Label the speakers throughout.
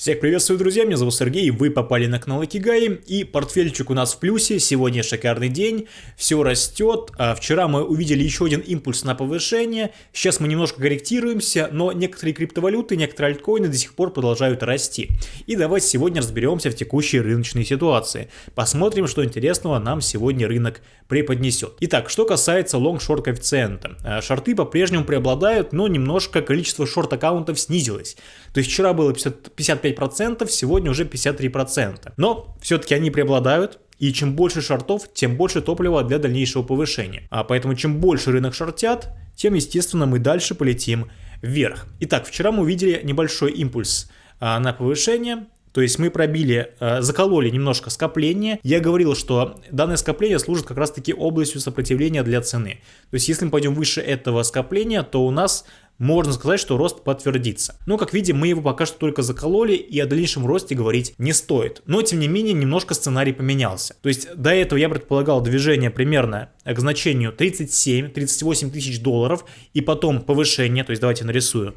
Speaker 1: Всех приветствую, друзья, меня зовут Сергей, вы попали на канал Икигай, и портфельчик у нас в плюсе, сегодня шикарный день, все растет, а вчера мы увидели еще один импульс на повышение, сейчас мы немножко корректируемся, но некоторые криптовалюты, некоторые альткоины до сих пор продолжают расти. И давайте сегодня разберемся в текущей рыночной ситуации, посмотрим, что интересного нам сегодня рынок преподнесет. Итак, что касается long-short коэффициента, а, шорты по-прежнему преобладают, но немножко количество шорт-аккаунтов снизилось, то есть вчера было 50, 55 55%, сегодня уже 53%. Но все-таки они преобладают, и чем больше шортов, тем больше топлива для дальнейшего повышения. А поэтому чем больше рынок шортят, тем, естественно, мы дальше полетим вверх. Итак, вчера мы увидели небольшой импульс а, на повышение. То есть мы пробили, а, закололи немножко скопление. Я говорил, что данное скопление служит как раз таки областью сопротивления для цены. То есть если мы пойдем выше этого скопления, то у нас можно сказать, что рост подтвердится. Но, как видим, мы его пока что только закололи, и о дальнейшем росте говорить не стоит. Но, тем не менее, немножко сценарий поменялся. То есть, до этого я предполагал движение примерно к значению 37-38 тысяч долларов, и потом повышение, то есть, давайте нарисую,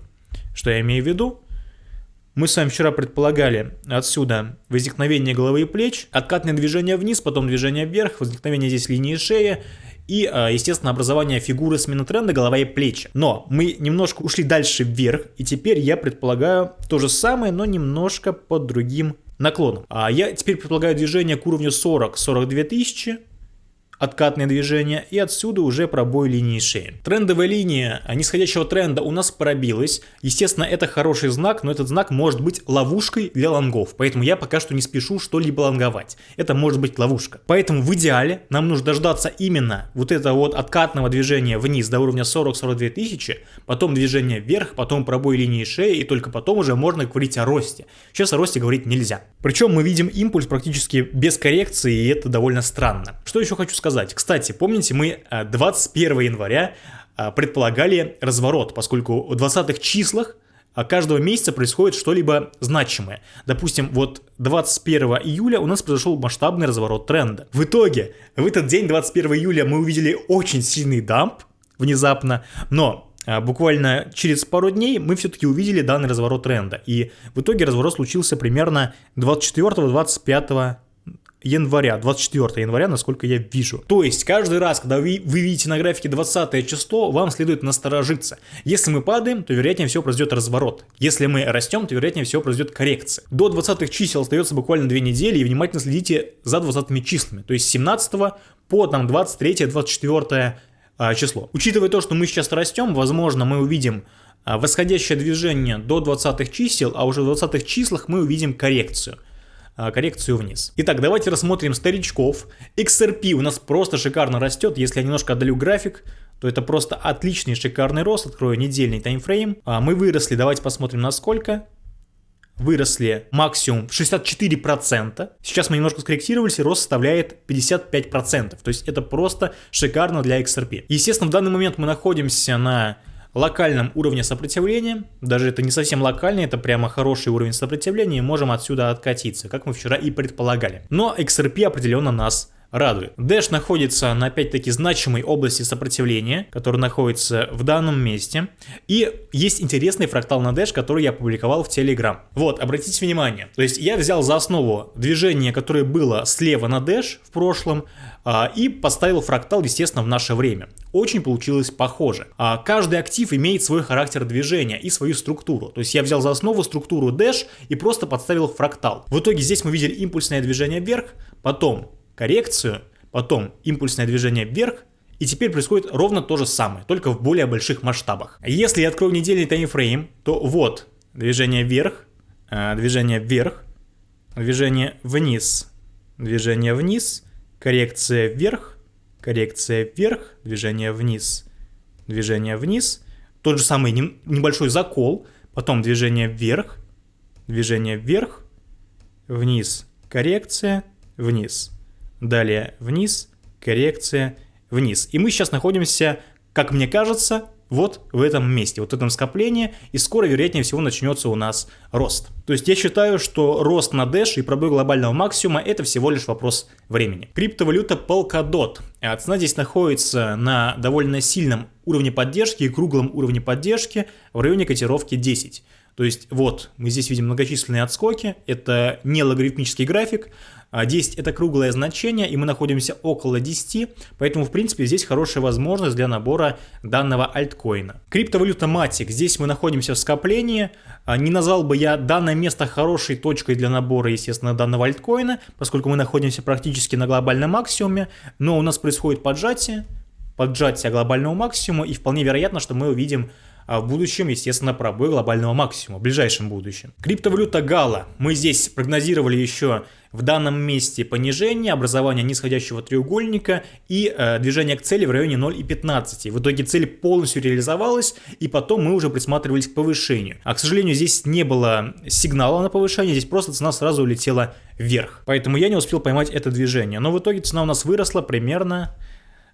Speaker 1: что я имею в виду. Мы с вами вчера предполагали отсюда возникновение головы и плеч, откатное движение вниз, потом движение вверх, возникновение здесь линии шеи, и, а, естественно, образование фигуры смены тренда голова и плечи. Но мы немножко ушли дальше вверх, и теперь я предполагаю то же самое, но немножко под другим наклоном. А я теперь предполагаю движение к уровню 40-42 тысячи, откатное движение и отсюда уже пробой линии шеи. Трендовая линия нисходящего тренда у нас пробилась. Естественно, это хороший знак, но этот знак может быть ловушкой для лонгов. Поэтому я пока что не спешу что-либо лонговать. Это может быть ловушка. Поэтому в идеале нам нужно дождаться именно вот этого вот откатного движения вниз до уровня 40-42 тысячи, потом движение вверх, потом пробой линии шеи и только потом уже можно говорить о росте. Сейчас о росте говорить нельзя. Причем мы видим импульс практически без коррекции и это довольно странно. Что еще хочу сказать? Сказать. Кстати, помните, мы 21 э, января э, предполагали разворот, поскольку в 20-х числах э, каждого месяца происходит что-либо значимое. Допустим, вот 21 июля у нас произошел масштабный разворот тренда. В итоге, в этот день, 21 июля, мы увидели очень сильный дамп внезапно, но буквально через пару дней мы все-таки увидели данный разворот тренда. И в итоге разворот случился примерно 24-25 января, 24 января, насколько я вижу. То есть каждый раз, когда вы, вы видите на графике 20 число, вам следует насторожиться. Если мы падаем, то вероятнее всего произойдет разворот. Если мы растем, то вероятнее всего произойдет коррекция. До 20 чисел остается буквально 2 недели, и внимательно следите за 20 числами. То есть 17 по там 23-24 а, число. Учитывая то, что мы сейчас растем, возможно, мы увидим а, восходящее движение до 20 чисел, а уже в 20 числах мы увидим коррекцию. А, коррекцию вниз. Итак, давайте рассмотрим старичков. XRP у нас просто шикарно растет. Если я немножко отдалю график, то это просто отличный шикарный рост. Открою недельный таймфрейм. А мы выросли, давайте посмотрим на сколько выросли максимум 64%. Сейчас мы немножко скорректировались, и рост составляет 55%. То есть это просто шикарно для XRP. Естественно, в данный момент мы находимся на локальном уровне сопротивления, даже это не совсем локальный, это прямо хороший уровень сопротивления, и можем отсюда откатиться, как мы вчера и предполагали. Но XRP определенно нас радует. Dash находится на опять-таки значимой области сопротивления, которая находится в данном месте. И есть интересный фрактал на Dash, который я опубликовал в Telegram. Вот, обратите внимание. То есть я взял за основу движение, которое было слева на Dash в прошлом, а, и поставил фрактал, естественно, в наше время. Очень получилось похоже. А, каждый актив имеет свой характер движения и свою структуру. То есть я взял за основу структуру Dash и просто подставил фрактал. В итоге здесь мы видели импульсное движение вверх, потом коррекцию, потом импульсное движение вверх, и теперь происходит ровно то же самое, только в более больших масштабах. Если я открою недельный таймфрейм, то вот движение вверх, э, движение вверх, движение вниз, движение вниз, коррекция вверх, коррекция вверх, движение вниз, движение вниз, тот же самый небольшой закол, потом движение вверх, движение вверх, вниз, коррекция, вниз. Далее вниз, коррекция, вниз. И мы сейчас находимся, как мне кажется, вот в этом месте, вот в этом скоплении, и скоро, вероятнее всего, начнется у нас рост. То есть я считаю, что рост на Dash и пробой глобального максимума это всего лишь вопрос времени. Криптовалюта Polkadot. А цена здесь находится на довольно сильном уровне поддержки и круглом уровне поддержки в районе котировки 10. То есть вот мы здесь видим многочисленные отскоки, это не логарифмический график, 10 а это круглое значение, и мы находимся около 10, поэтому в принципе здесь хорошая возможность для набора данного альткоина. Криптовалюта Matic, здесь мы находимся в скоплении, а, не назвал бы я данное место хорошей точкой для набора, естественно, данного альткоина, поскольку мы находимся практически на глобальном максимуме, но у нас происходит поджатие, поджатие глобального максимума, и вполне вероятно, что мы увидим а в будущем, естественно, пробой глобального максимума, в ближайшем будущем. Криптовалюта Гала. Мы здесь прогнозировали еще в данном месте понижение, образование нисходящего треугольника и э, движение к цели в районе 0,15. В итоге цель полностью реализовалась, и потом мы уже присматривались к повышению. А, к сожалению, здесь не было сигнала на повышение, здесь просто цена сразу улетела вверх. Поэтому я не успел поймать это движение. Но в итоге цена у нас выросла примерно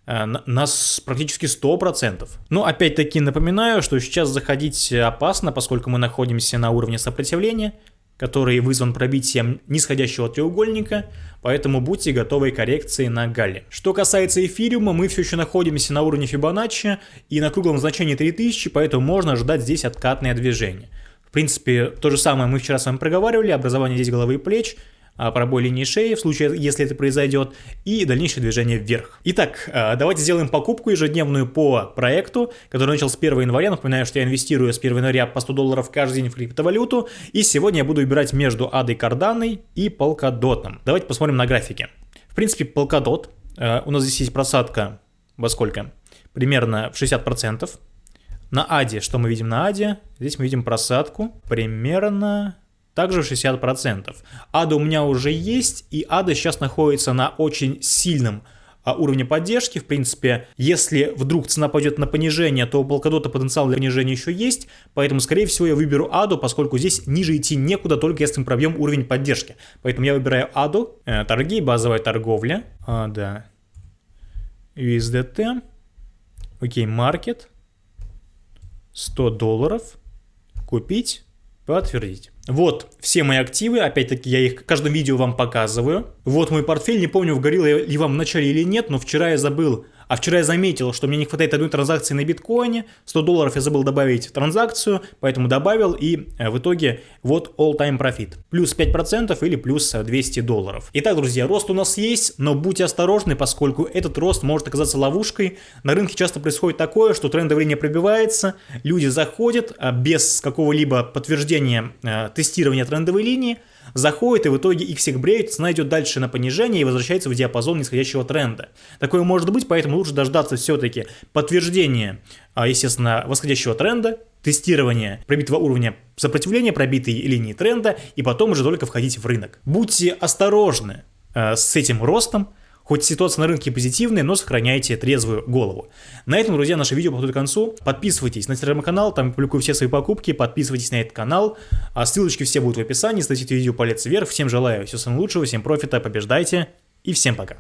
Speaker 1: нас практически 100%. Но опять-таки напоминаю, что сейчас заходить опасно, поскольку мы находимся на уровне сопротивления, который вызван пробитием нисходящего треугольника, поэтому будьте готовы к коррекции на галле. Что касается эфириума, мы все еще находимся на уровне Фибоначчи и на круглом значении 3000, поэтому можно ожидать здесь откатное движение. В принципе, то же самое мы вчера с вами проговаривали, образование здесь головы и плеч – пробой линии шеи, в случае, если это произойдет, и дальнейшее движение вверх. Итак, а, давайте сделаем покупку ежедневную по проекту, который начал с 1 января. Напоминаю, что я инвестирую с 1 января по 100 долларов каждый день в криптовалюту, и сегодня я буду выбирать между Адой Карданой и Polkadot. Давайте посмотрим на графике. В принципе, Polkadot, а, у нас здесь есть просадка во сколько? Примерно в 60%. На Аде, что мы видим на Аде? Здесь мы видим просадку примерно также 60%. Ада у меня уже есть, и Ада сейчас находится на очень сильном а, уровне поддержки. В принципе, если вдруг цена пойдет на понижение, то у Polkadot потенциал для понижения еще есть, поэтому, скорее всего, я выберу Аду, поскольку здесь ниже идти некуда, только если мы пробьем уровень поддержки. Поэтому я выбираю Аду, э, торги, базовая торговля, а, да, USDT, окей, маркет, 100 долларов, купить, подтвердить. Вот все мои активы, опять-таки я их в каждом видео вам показываю. Вот мой портфель, не помню, вгорел я ли вам в начале или нет, но вчера я забыл а вчера я заметил, что мне не хватает одной транзакции на биткоине, 100 долларов я забыл добавить транзакцию, поэтому добавил и э, в итоге вот all-time profit. Плюс 5% или плюс 200 долларов. Итак, друзья, рост у нас есть, но будьте осторожны, поскольку этот рост может оказаться ловушкой. На рынке часто происходит такое, что трендовая линия пробивается, люди заходят а без какого-либо подтверждения э, тестирования трендовой линии, заходит и в итоге их всех бреют, цена идет дальше на понижение и возвращается в диапазон нисходящего тренда. Такое может быть, поэтому лучше дождаться все-таки подтверждения, а, естественно, восходящего тренда, тестирования пробитого уровня сопротивления, пробитой линии тренда, и потом уже только входить в рынок. Будьте осторожны э, с этим ростом, Хоть ситуация на рынке позитивная, но сохраняйте трезвую голову. На этом, друзья, наше видео подходит к концу. Подписывайтесь на телеграм-канал, там я публикую все свои покупки, подписывайтесь на этот канал. А ссылочки все будут в описании, ставьте видео палец вверх. Всем желаю всего самого лучшего, всем профита, побеждайте и всем пока.